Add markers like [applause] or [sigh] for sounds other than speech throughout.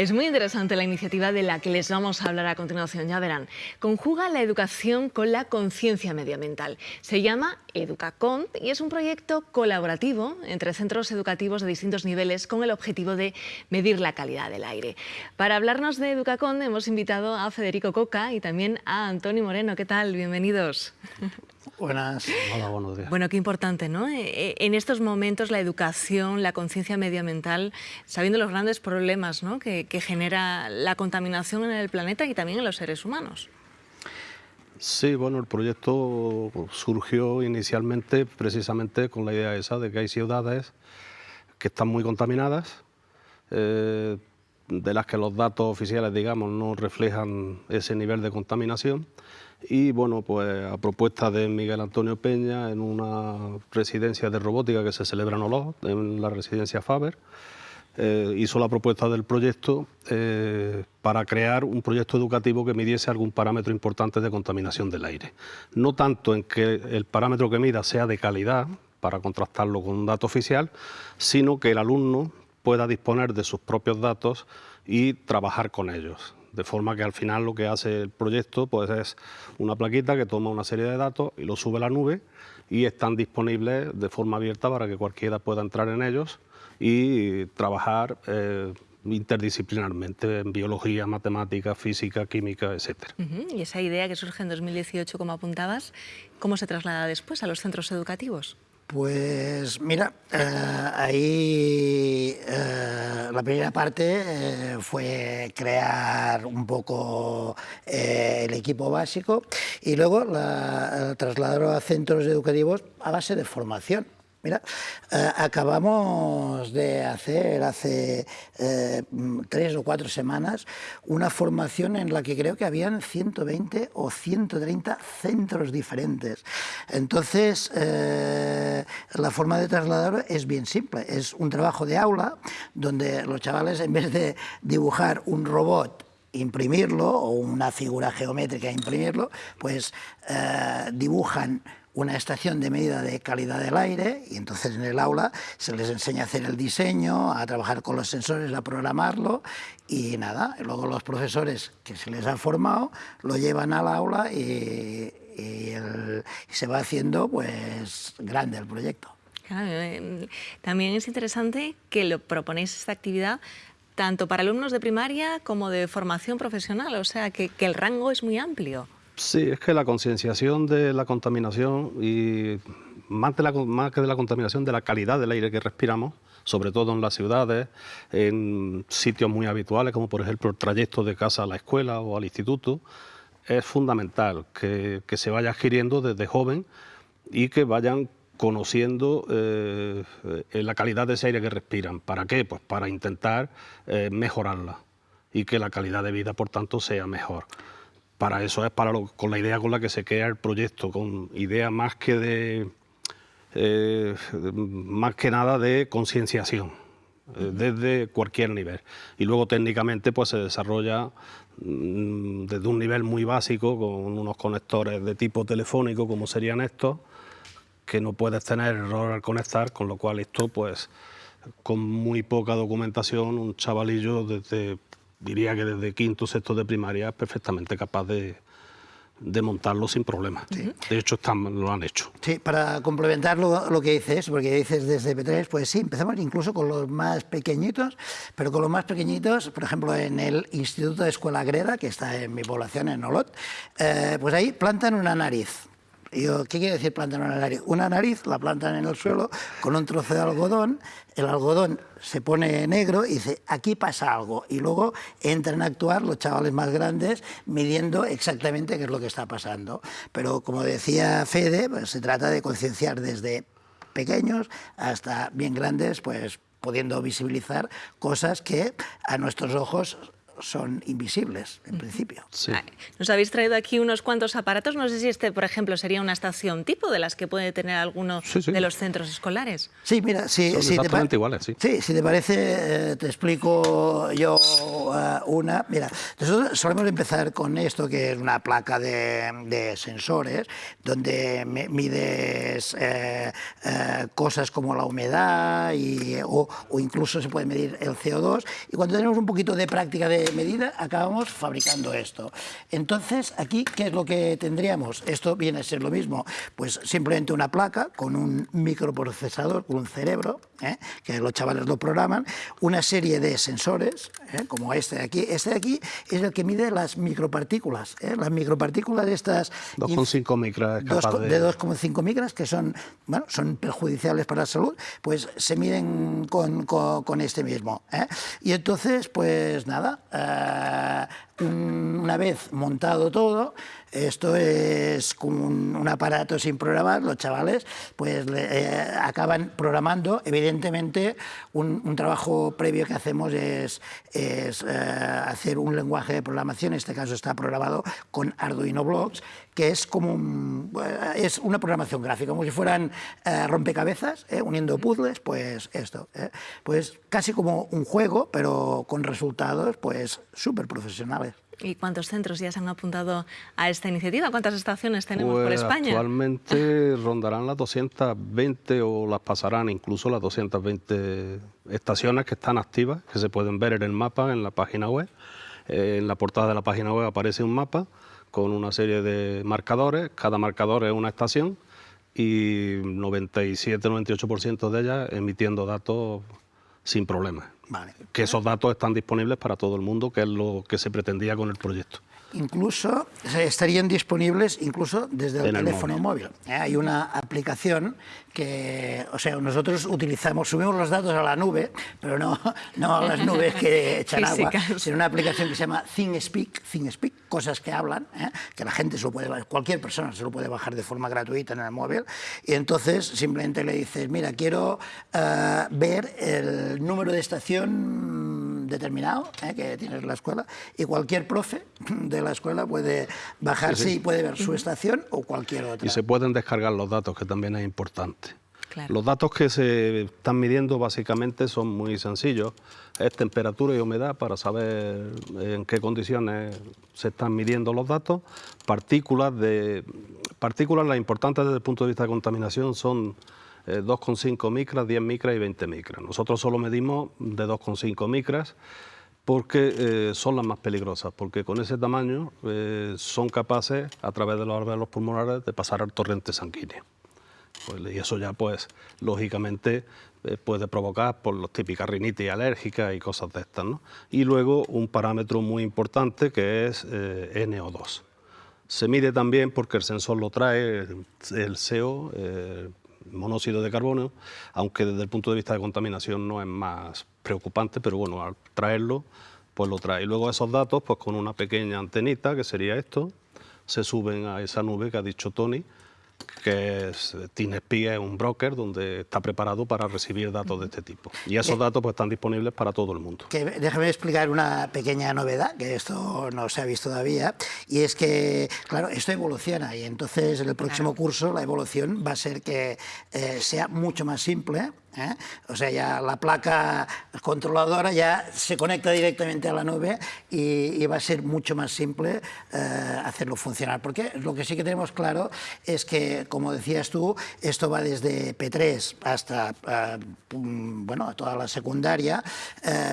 Es muy interesante la iniciativa de la que les vamos a hablar a continuación, ya verán. Conjuga la educación con la conciencia medioambiental. Se llama EducaCont y es un proyecto colaborativo entre centros educativos de distintos niveles con el objetivo de medir la calidad del aire. Para hablarnos de EducaCont hemos invitado a Federico Coca y también a Antonio Moreno. ¿Qué tal? Bienvenidos. [laughs] Buenas. Hola, buenos días. Bueno, qué importante, ¿no? Eh, eh, en estos momentos la educación, la conciencia medioambiental, sabiendo los grandes problemas ¿no? que, genera la contaminación en el planeta y también en los seres humanos. Sí, bueno, el proyecto surgió inicialmente precisamente con la idea esa de que hay ciudades que están muy contaminadas, eh, de las que los datos oficiales, digamos, no reflejan ese nivel de contaminación y bueno, pues a propuesta de Miguel Antonio Peña en una residencia de robótica que se celebra en Olot, en la residencia Faber, eh, hizo la propuesta del proyecto eh, para crear un proyecto educativo que midiese algún parámetro importante de contaminación del aire. No tanto en que el parámetro que mida sea de calidad, para contrastarlo con un dato oficial, sino que el alumno pueda disponer de sus propios datos y trabajar con ellos de forma que al final lo que hace el proyecto pues, es una plaquita que toma una serie de datos y lo sube a la nube y están disponibles de forma abierta para que cualquiera pueda entrar en ellos y trabajar eh, interdisciplinarmente en biología, matemática, física, química, etc. Y esa idea que surge en 2018, como apuntabas, ¿cómo se traslada después a los centros educativos? Pues mira, eh, ahí eh, la primera parte eh, fue crear un poco el equipo básico y luego la, trasladarlo a centros educativos a base de formación. Mira, eh, acabamos de hacer hace eh, tres o cuatro semanas una formación en la que creo que habían 120 o 130 centros diferentes. Entonces, eh, la forma de trasladar es bien simple. Es un trabajo de aula donde los chavales, en vez de dibujar un robot imprimirlo o una figura geométrica imprimirlo, pues dibujan una estación de medida de calidad del aire y entonces en el aula se les enseña a hacer el diseño, a trabajar con los sensores, a programarlo y nada, luego los profesores que se les ha formado lo llevan al aula y, se va haciendo pues grande el proyecto. Eh, también es interesante que lo proponéis esta actividad tanto para alumnos de primaria como de formación profesional, o sea que el rango es muy amplio. Sí, es que la concienciación de la contaminación y más, de la, más que de la contaminación, de la calidad del aire que respiramos, sobre todo en las ciudades, en sitios muy habituales, como por ejemplo el trayecto de casa a la escuela o al instituto, es fundamental que, se vaya adquiriendo desde joven y que vayan conociendo eh, la calidad de ese aire que respiran. ¿Para qué? Pues para intentar eh, mejorarla y que la calidad de vida, por tanto, sea mejor para eso es para con la idea con la que se crea el proyecto, con idea más que de eh, más que nada de concienciación eh, desde cualquier nivel. Y luego técnicamente pues se desarrolla mm, desde un nivel muy básico con unos conectores de tipo telefónico como serían estos que no puedes tener error al conectar con lo cual esto pues con muy poca documentación un chavalillo desde diría que desde quinto sexto de primaria es perfectamente capaz de, montarlo sin problemas. De hecho, están, lo han hecho. Sí, para complementar lo, que dices, porque dices desde P3, pues sí, empezamos incluso con los más pequeñitos, pero con los más pequeñitos, por ejemplo, en el Instituto de Escuela Greda, que está en mi población, en Olot, eh, pues ahí plantan una nariz. ¿Qué quiere decir plantar una nariz? Una nariz la plantan en el suelo con un trozo de algodón, el algodón se pone negro y dice, aquí pasa algo. Y luego entran a actuar los chavales más grandes midiendo exactamente qué es lo que está pasando. Pero como decía Fede, pues, se trata de concienciar desde pequeños hasta bien grandes, pues pudiendo visibilizar cosas que a nuestros ojos son invisibles, en principio. Nos habéis traído aquí unos cuantos aparatos. No sé si este, por ejemplo, sería una estación tipo de las que puede tener alguno de los centros escolares. Sí, mira, si, son exactamente iguales, sí. Sí, si te parece, eh, te explico yo eh, una. Mira, nosotros solemos empezar con esto, que es una placa de, sensores, donde mides eh, cosas como la humedad y, o, o incluso se puede medir el CO2. Y cuando tenemos un poquito de práctica de medida, acabamos fabricando esto. Entonces, aquí, ¿qué es lo que tendríamos? Esto viene a ser lo mismo, pues simplemente una placa con un microprocesador, con un cerebro, ¿eh? que los chavales lo programan, una serie de sensores, ¿eh? como este de aquí. Este de aquí es el que mide las micropartículas. ¿eh? Las micropartículas de estas... 2,5 micras. de 2,5 micras, que son, bueno, son perjudiciales para la salud, pues se miden con, con, con este mismo. Y entonces, pues nada, una vez montado todo, esto es como un, aparato sin programar, los chavales pues eh, acaban programando, evidentemente un, trabajo previo que hacemos es, es eh, hacer un lenguaje de programación, en este caso está programado con Arduino Blocks, que es como eh, es una programación gráfica, como si fueran rompecabezas, uniendo puzzles, pues esto, pues casi como un juego, pero con resultados pues súper profesionales. ¿Y cuántos centros ya se han apuntado a esta iniciativa? ¿Cuántas estaciones tenemos por pues España? Actualmente [laughs] rondarán las 220 o las pasarán incluso las 220 estaciones que están activas, que se pueden ver en el mapa, en la página web. Eh, en la portada de la página web aparece un mapa con una serie de marcadores, cada marcador es una estación y 97-98% de ellas emitiendo datos sin problemas. Que esos datos están disponibles para todo el mundo, que es lo que se pretendía con el proyecto incluso estarían disponibles incluso desde el teléfono móvil. ¿eh? Hay una aplicación que, o sea, nosotros utilizamos, subimos los datos a la nube, pero no, no a las nubes que [laughs] echan agua, sino una aplicación que se llama ThingSpeak, ThingSpeak, cosas que hablan, ¿eh? que la gente se lo puede, cualquier persona se lo puede bajar de forma gratuita en el móvil, y entonces simplemente le dices, mira, quiero eh, ver el número de estación determinado que tienes en la escuela, y cualquier profe de la escuela puede bajarse y puede ver su estación o cualquier otra. Y se pueden descargar los datos, que también es importante. Los datos que se están midiendo básicamente son muy sencillos. Es temperatura y humedad para saber en qué condiciones se están midiendo los datos. Partículas, de, partículas las importantes desde el punto de vista de contaminación son 2,5 eh, micras, 10 micras y 20 micras. Nosotros solo medimos de 2,5 micras porque eh, son las más peligrosas, porque con ese tamaño eh, son capaces, a través de los alveolos pulmonares, de pasar al torrente sanguíneo. Pues, y eso ya, pues, lógicamente, eh, puede provocar por los típicas rinitis alérgicas y cosas de estas. ¿no? Y luego un parámetro muy importante que es NO2. Se mide también porque el sensor lo trae, el CO, monóxido de carbono, aunque desde el punto de vista de contaminación no es más preocupante, pero bueno, al traerlo, pues lo trae. Y luego esos datos, pues con una pequeña antenita, que sería esto, se suben a esa nube que ha dicho Tony, que es TeamSpeak es un broker donde está preparado para recibir datos de este tipo. Y esos datos pues, están disponibles para todo el mundo. déjame explicar una pequeña novedad, que esto no se ha visto todavía, y es que, claro, esto evoluciona y entonces en el próximo curso la evolución va a ser que eh, sea mucho más simple, ¿eh? O sea, ya la placa controladora ya se conecta directamente a la nube y, va a ser mucho más simple eh, hacerlo funcionar. Porque lo que sí que tenemos claro es que, como decías tú, esto va desde P3 hasta eh, bueno, toda la secundaria,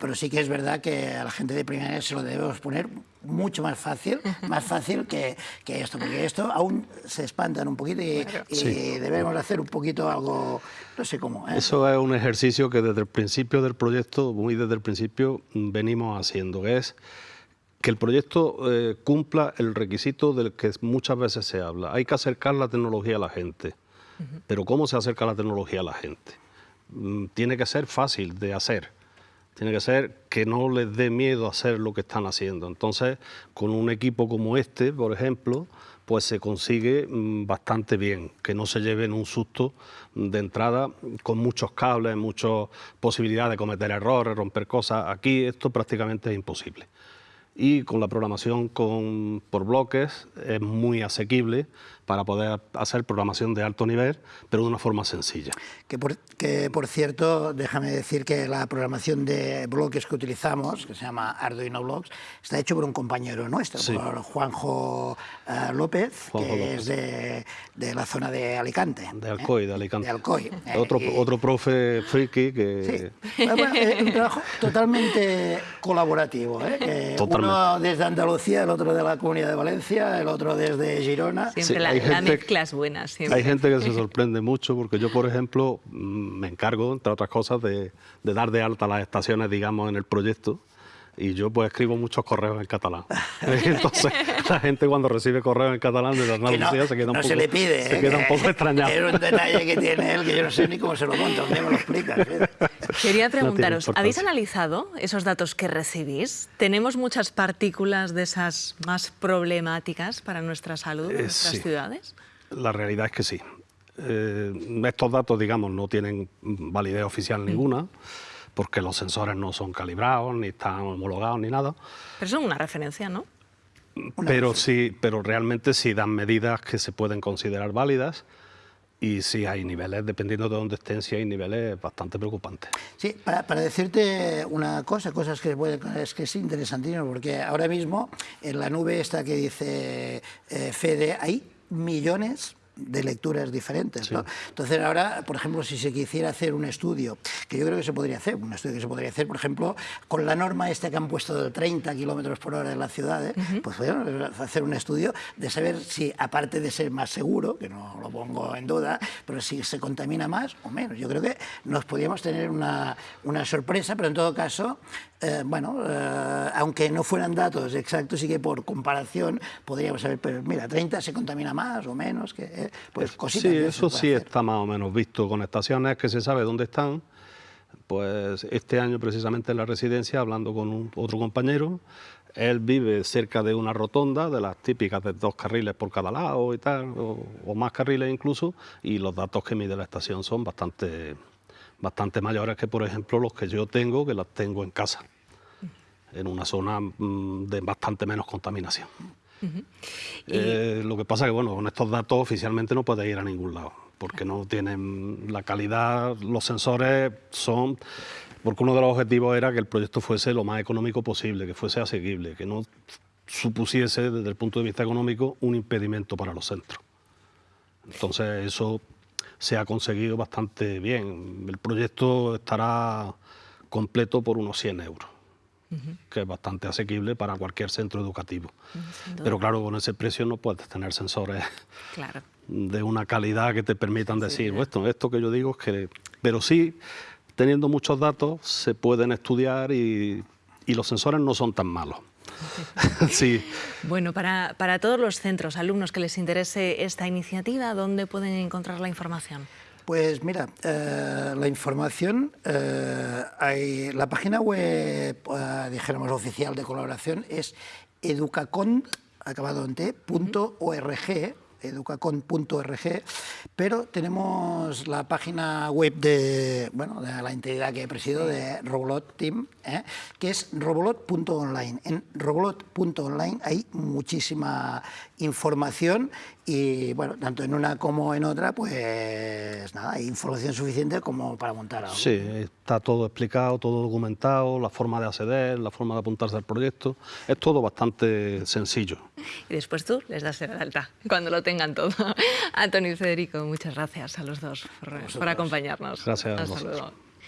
pero sí que es verdad que a la gente de primaria se lo debemos poner mucho más fácil, más fácil que, que, esto, porque esto aún se espantan un poquito y, debemos hacer un poquito algo, no sé cómo. ¿eh? Eso es un ejercicio que desde el principio del proyecto, muy desde el principio, venimos haciendo, que es que el proyecto eh, cumpla el requisito del que muchas veces se habla. Hay que acercar la tecnología a la gente. Pero ¿cómo se acerca la tecnología a la gente? Mm, tiene que ser fácil de hacer tiene que ser que no les dé miedo hacer lo que están haciendo. Entonces, con un equipo como este, por ejemplo, pues se consigue mm, bastante bien, que no se lleven un susto de entrada con muchos cables, muchas posibilidades de cometer errores, romper cosas. Aquí esto prácticamente es imposible. Y con la programación con, por bloques es muy asequible para poder hacer programación de alto nivel, pero de una forma sencilla. Que por, que por cierto, déjame decir que la programación de bloques que utilizamos, que se llama Arduino Blocks, está hecho por un compañero nuestro, por Juanjo uh, López, Juanjo que López. es de, de, la zona de Alicante. De Alcoy, ¿eh? de Alicante. De Alcoy. Eh, otro, y... otro profe friki Sí. que... Bueno, es un trabajo totalmente colaborativo. ¿eh? Que Totalmente. Uno desde Andalucía, el otro de la Comunidad de Valencia, el otro desde Girona. Siempre Sí, la, hay la gente- mezcla es buena. Siempre. Hay gente que se [laughs] sorprende mucho porque yo, por ejemplo, mm, me encargo, entre otras cosas, de, de dar de alta las estaciones, digamos, en el proyecto. Y yo pues escribo muchos correos en catalán. [laughs] Entonces la gente cuando recibe correos en catalán de Que Andalucía no, se queda un no poco, se le pide. se ¿eh? queda un Que poco extrañado. Es un detalle que tiene él que yo no sé ni cómo se lo monta, ¿dónde me lo explicas? eh? Quería preguntaros, ¿habéis importancia. analizado esos datos que recibís? ¿Tenemos muchas partículas de esas más problemáticas para nuestra salud en Eh, nuestras sí. ciudades? La realidad es que sí. Eh, estos datos, digamos, no tienen validez oficial ninguna, porque los sensores no son calibrados, ni están homologados, ni nada. Pero son una referencia, ¿no? Pero sí, pero realmente sí dan medidas que se pueden considerar válidas y sí hay niveles, dependiendo de dónde estén, sí hay niveles bastante preocupantes. Sí, para, para decirte una cosa, cosas que, puede- es que es interesantísimo, porque ahora mismo en la nube esta que dice eh, Fede hay millones de lecturas diferentes. ¿no? Entonces ahora, por ejemplo, si se quisiera hacer un estudio, que yo creo que se podría hacer, un estudio que se podría hacer, por ejemplo, con la norma esta que han puesto de 30 kilómetros por hora en las ciudades, pues podríamos hacer un estudio de saber si, aparte de ser más seguro, que no lo pongo en duda, pero si se contamina más o menos. Yo creo que nos podríamos tener una, una sorpresa, pero en todo caso, eh, bueno, eh, aunque no fueran datos exactos, sí que por comparación podríamos saber, pero mira, 30 se contamina más o menos, que, [laughs] eh, pues cositas. Sí, eso sí hacer. está más o menos visto con estaciones que se sabe dónde están. Pues este año precisamente en la residencia, hablando con un- otro compañero, él vive cerca de una rotonda, de las típicas de dos carriles por cada lado y tal, o, o más carriles incluso, y los datos que mide la estación son bastante, bastante mayores que, por ejemplo, los que yo tengo, que las tengo en casa, en una zona mm, de bastante menos contaminación. Eh, lo que pasa que, bueno, con estos datos oficialmente no puedes ir a ningún lado, porque no tienen la calidad, los sensores son... Porque uno de los objetivos era que el proyecto fuese lo más económico posible, que fuese asequible, que no supusiese desde el punto de vista económico un impedimento para los centros. Entonces eso se ha conseguido bastante bien. El proyecto estará completo por unos 100 euros, que es bastante asequible para cualquier centro educativo. Pero claro, con ese precio no puedes tener sensores [laughs] Claro. de una calidad que te permitan decir, "Bueno, esto, esto que yo digo es que... Pero sí, teniendo muchos datos, se pueden estudiar y, y los sensores no son tan malos. [laughs] [laughs] sí, Bueno, para, para todos los centros, alumnos que les interese esta iniciativa, ¿dónde pueden encontrar la información? Pues mira, eh, la información, eh, hay, la página web, eh, dijéramos, oficial de colaboración es educacont, acabado en t, punto org, educacont.org, pero tenemos la página web de, bueno, de la entidad que presido, de Robolot Team, que es robolot.online. En robolot.online hay muchísima información y, bueno, tanto en una como en otra, pues nada, hay información suficiente como para montar algo. sí, está todo explicado, todo documentado, la forma de acceder, la forma de apuntarse al proyecto. Es todo bastante sencillo. Y después tú les das el alta, cuando lo tengan todo. [laughs] Antonio y Federico, muchas gracias a los dos por, por acompañarnos. Gracias a Hasta luego.